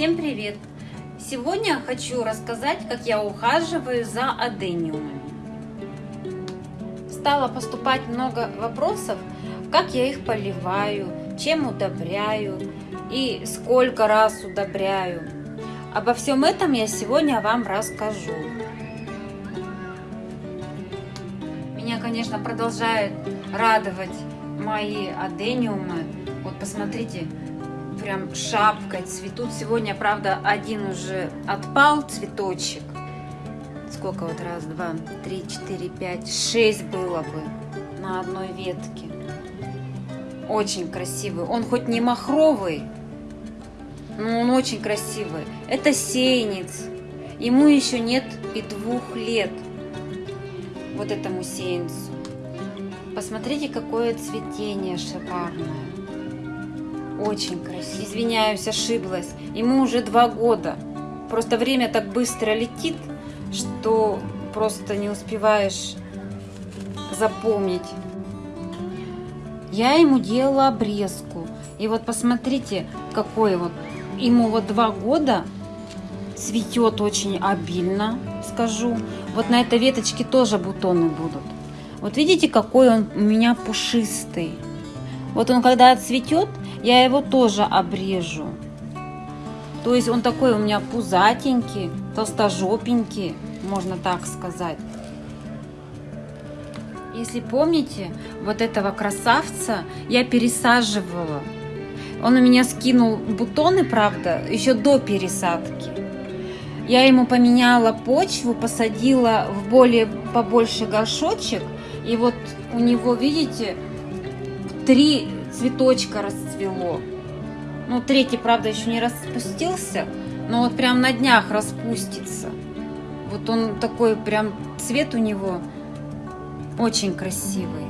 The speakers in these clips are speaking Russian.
Всем привет! Сегодня хочу рассказать, как я ухаживаю за адениумами. Стало поступать много вопросов, как я их поливаю, чем удобряю и сколько раз удобряю. Обо всем этом я сегодня вам расскажу. Меня, конечно, продолжают радовать мои адениумы. Вот посмотрите, прям шапкой цветут. Сегодня, правда, один уже отпал цветочек. Сколько вот? Раз, два, три, четыре, пять, шесть было бы на одной ветке. Очень красивый. Он хоть не махровый, но он очень красивый. Это сеянец. Ему еще нет и двух лет. Вот этому сеянцу. Посмотрите, какое цветение шикарное. Очень красиво. Извиняюсь, ошиблась. Ему уже два года. Просто время так быстро летит, что просто не успеваешь запомнить. Я ему делала обрезку. И вот посмотрите, какой вот. Ему вот два года. Цветет очень обильно, скажу. Вот на этой веточке тоже бутоны будут. Вот видите, какой он у меня пушистый. Вот он когда отцветет, я его тоже обрежу. То есть он такой у меня пузатенький, толстожопенький, можно так сказать. Если помните, вот этого красавца я пересаживала. Он у меня скинул бутоны, правда, еще до пересадки. Я ему поменяла почву, посадила в более побольше горшочек. И вот у него, видите, три цветочка расцвело. Ну, третий, правда, еще не распустился, но вот прям на днях распустится. Вот он такой прям цвет у него очень красивый.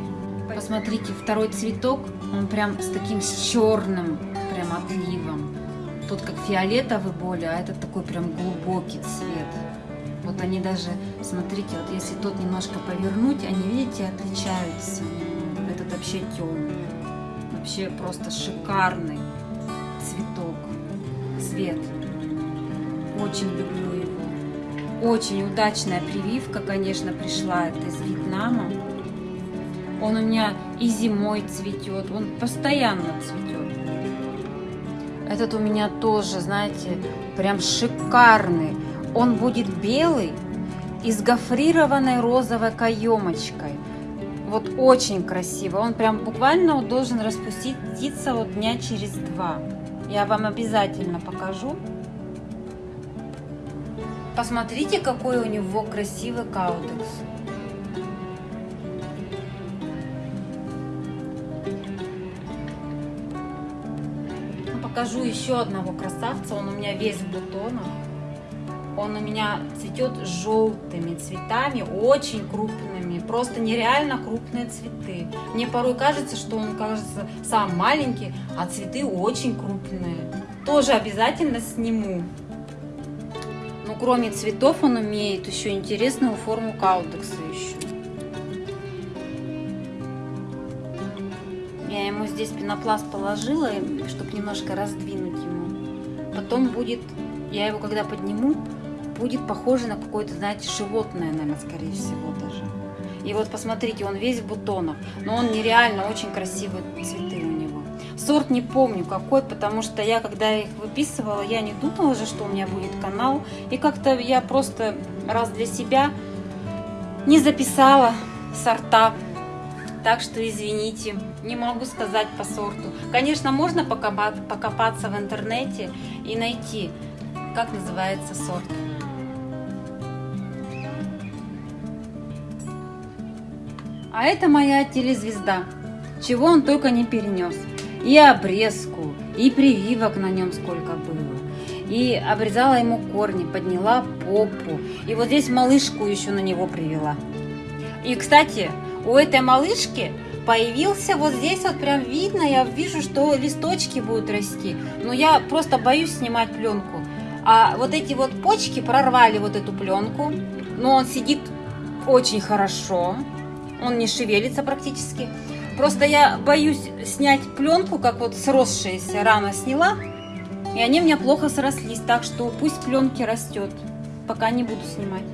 Посмотрите, второй цветок, он прям с таким с черным прям отливом. Тут как фиолетовый более, а этот такой прям глубокий цвет. Вот они даже, смотрите, вот если тот немножко повернуть, они, видите, отличаются. Этот вообще темный. Вообще просто шикарный цветок, цвет. Очень люблю его. Очень удачная прививка, конечно, пришла. Это из Вьетнама. Он у меня и зимой цветет, он постоянно цветет. Этот у меня тоже, знаете, прям шикарный. Он будет белый и с гофрированной розовой каемочкой. Вот очень красиво. Он прям буквально должен распуститься вот дня через два. Я вам обязательно покажу. Посмотрите, какой у него красивый каудекс. Ну, покажу еще одного красавца. Он у меня весь в бутонах. Он у меня цветет желтыми цветами, очень крупными, просто нереально крупные цветы. Мне порой кажется, что он кажется сам маленький, а цветы очень крупные. Тоже обязательно сниму. Ну, кроме цветов он умеет еще интересную форму каудекса еще. Я ему здесь пенопласт положила, чтобы немножко раздвинуть ему. Потом будет, я его когда подниму, будет похоже на какое-то, знаете, животное, наверное, скорее всего даже. И вот посмотрите, он весь в бутонах, но он нереально очень красивые цветы у него. Сорт не помню какой, потому что я, когда их выписывала, я не думала же, что у меня будет канал. И как-то я просто раз для себя не записала сорта. Так что извините, не могу сказать по сорту. Конечно, можно покопаться в интернете и найти, как называется сорт. А это моя телезвезда. Чего он только не перенес. И обрезку, и прививок на нем сколько было. И обрезала ему корни, подняла попу. И вот здесь малышку еще на него привела. И, кстати, у этой малышки появился вот здесь вот прям видно, я вижу, что листочки будут расти. Но я просто боюсь снимать пленку. А вот эти вот почки прорвали вот эту пленку. Но он сидит очень хорошо он не шевелится практически. Просто я боюсь снять пленку, как вот сросшаяся рано сняла, И они у меня плохо срослись, так что пусть пленки растет, пока не буду снимать.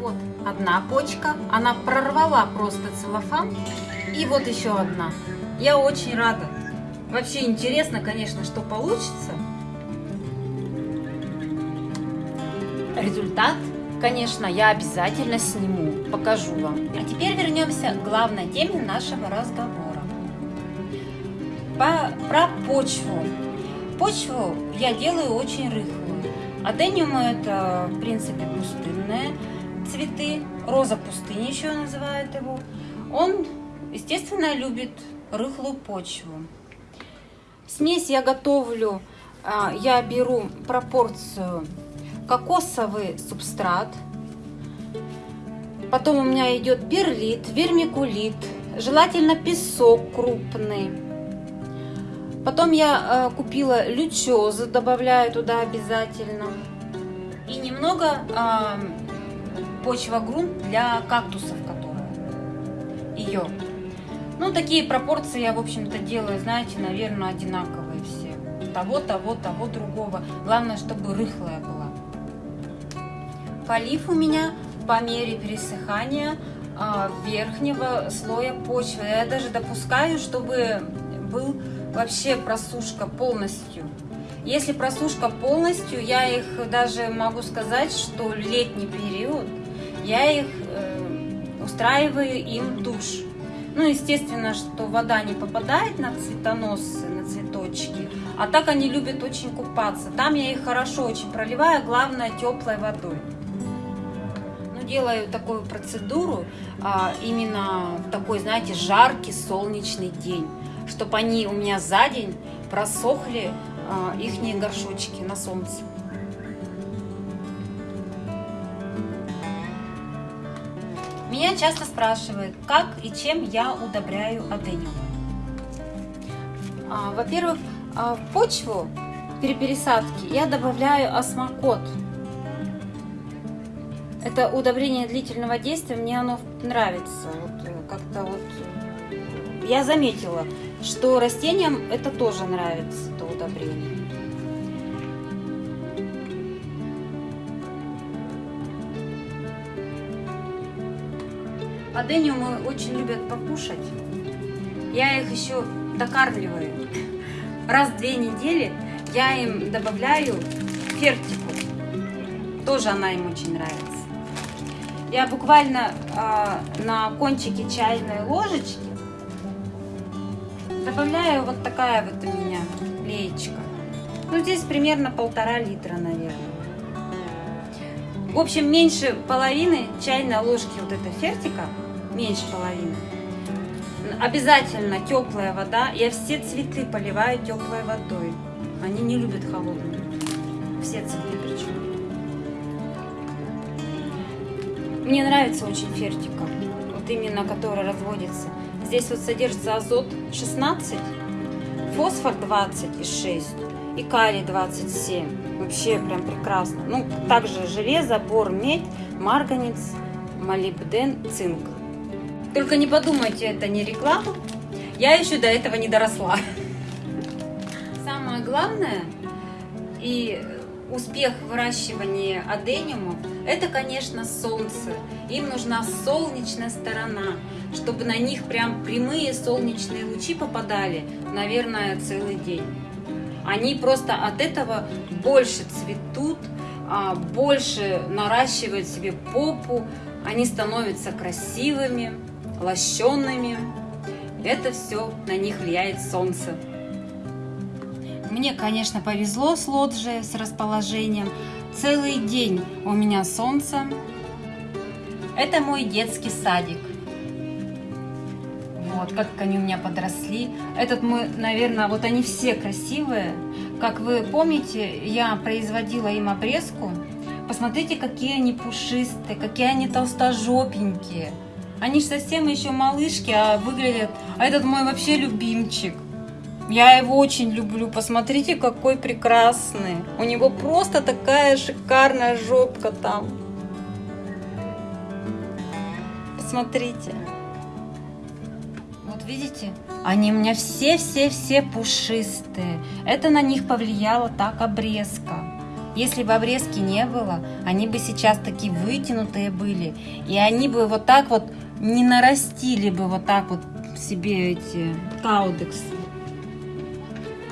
Вот одна почка, она прорвала просто целлофан. И вот еще одна. Я очень рада. Вообще интересно, конечно, что получится. Результат, конечно, я обязательно сниму, покажу вам. А теперь вернемся к главной теме нашего разговора. По, про почву. Почву я делаю очень рыхлую. Адениумы это, в принципе, пустынные цветы. Роза пустыни еще называют его. Он, естественно, любит рыхлую почву. Смесь я готовлю, а, я беру пропорцию кокосовый субстрат, потом у меня идет перлит, вермикулит, желательно песок крупный. Потом я э, купила лючозу, добавляю туда обязательно. И немного э, почва-грунт для кактусов, которые ее. Ну, такие пропорции я, в общем-то, делаю, знаете, наверное, одинаковые все. Того, того, того, другого. Главное, чтобы рыхлая была. Полив у меня по мере пересыхания а, верхнего слоя почвы. Я даже допускаю, чтобы был вообще просушка полностью. Если просушка полностью, я их даже могу сказать, что летний период, я их э, устраиваю им душ. Ну, естественно, что вода не попадает на цветоносы, на цветочки. А так они любят очень купаться. Там я их хорошо очень проливаю, главное теплой водой. Делаю такую процедуру а, именно в такой, знаете, жаркий солнечный день. Чтобы они у меня за день просохли, а, ихние горшочки на солнце. Меня часто спрашивают, как и чем я удобряю адениум. А, Во-первых, а, в почву при пересадке я добавляю осмокот. Это удобрение длительного действия, мне оно нравится. Вот, э, как-то вот э, я заметила, что растениям это тоже нравится, это удобрение. Адениумы очень любят покушать. Я их еще докармливаю. Раз в две недели я им добавляю фертику. Тоже она им очень нравится. Я буквально э, на кончике чайной ложечки добавляю вот такая вот у меня леечка. Ну, здесь примерно полтора литра, наверное. В общем, меньше половины чайной ложки вот этой фертика, меньше половины. Обязательно теплая вода. Я все цветы поливаю теплой водой. Они не любят холодную. Все цветы причем. Мне нравится очень фертика. Вот именно, которая разводится. Здесь вот содержится азот 16, фосфор 20 и 6 и калий 27. Вообще прям прекрасно. Ну, также железо, бор, медь, марганец, молибден, цинк. Только не подумайте, это не реклама. Я еще до этого не доросла. Самое главное и успех выращивания адениумов – это, конечно, солнце. Им нужна солнечная сторона, чтобы на них прям прямые солнечные лучи попадали, наверное, целый день. Они просто от этого больше цветут, а, больше наращивают себе попу, они становятся красивыми, лощенными. Это все на них влияет солнце. Мне, конечно, повезло с лоджией, с расположением. Целый день у меня солнце. Это мой детский садик. Вот, как они у меня подросли. Этот мой, наверное, вот они все красивые. Как вы помните, я производила им обрезку. Посмотрите, какие они пушистые, какие они толстожопенькие. Они же совсем еще малышки, а выглядят... А этот мой вообще любимчик. Я его очень люблю. Посмотрите, какой прекрасный. У него просто такая шикарная жопка там. Посмотрите. Вот видите, они у меня все-все-все пушистые. Это на них повлияла так обрезка. Если бы обрезки не было, они бы сейчас такие вытянутые были. И они бы вот так вот не нарастили бы вот так вот себе эти каудексы.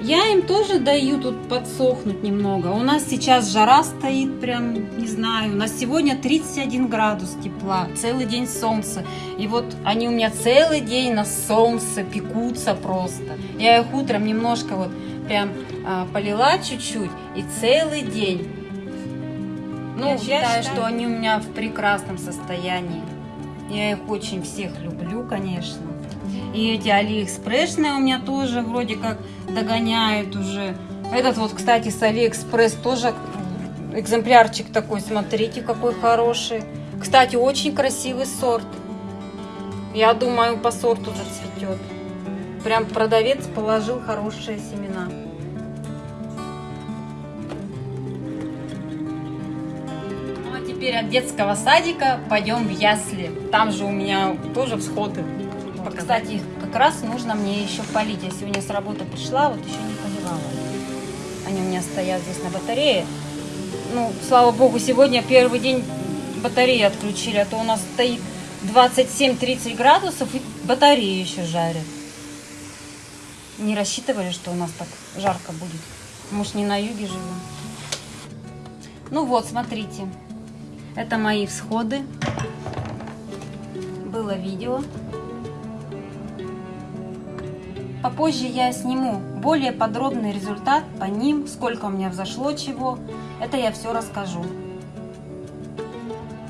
Я им тоже даю тут подсохнуть немного. У нас сейчас жара стоит, прям, не знаю. У нас сегодня 31 градус тепла, целый день солнца. И вот они у меня целый день на солнце пекутся просто. Я их утром немножко вот прям а, полила чуть-чуть и целый день. Ну, я считаю, что они у меня в прекрасном состоянии. Я их очень всех люблю, конечно. И эти алиэкспрессные у меня тоже вроде как догоняют уже. Этот вот, кстати, с Алиэкспресс тоже экземплярчик такой. Смотрите, какой хороший. Кстати, очень красивый сорт. Я думаю, по сорту зацветет. Прям продавец положил хорошие семена. Ну а теперь от детского садика пойдем в ясли. Там же у меня тоже всходы. Кстати, как раз нужно мне еще полить. Я сегодня с работы пришла, вот еще не поливала. Они у меня стоят здесь на батарее. Ну, слава богу, сегодня первый день батареи отключили, а то у нас стоит 27-30 градусов и батареи еще жарят. Не рассчитывали, что у нас так жарко будет. Может, не на юге живем. Ну вот, смотрите. Это мои всходы. Было видео. Попозже я сниму более подробный результат по ним, сколько у меня взошло чего. Это я все расскажу.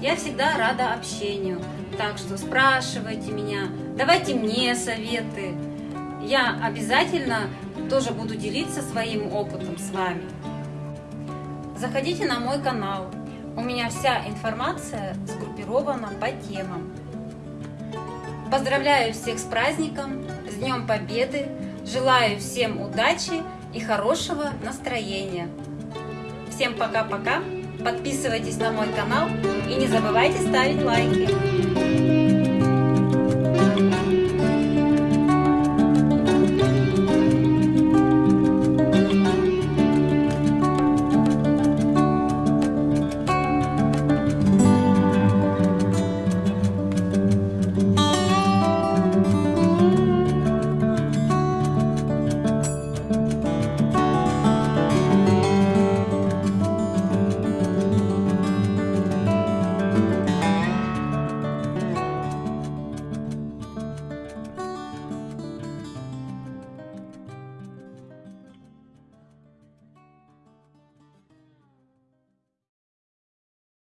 Я всегда рада общению, так что спрашивайте меня, давайте мне советы. Я обязательно тоже буду делиться своим опытом с вами. Заходите на мой канал. У меня вся информация сгруппирована по темам. Поздравляю всех с праздником! Днем Победы! Желаю всем удачи и хорошего настроения! Всем пока-пока! Подписывайтесь на мой канал и не забывайте ставить лайки!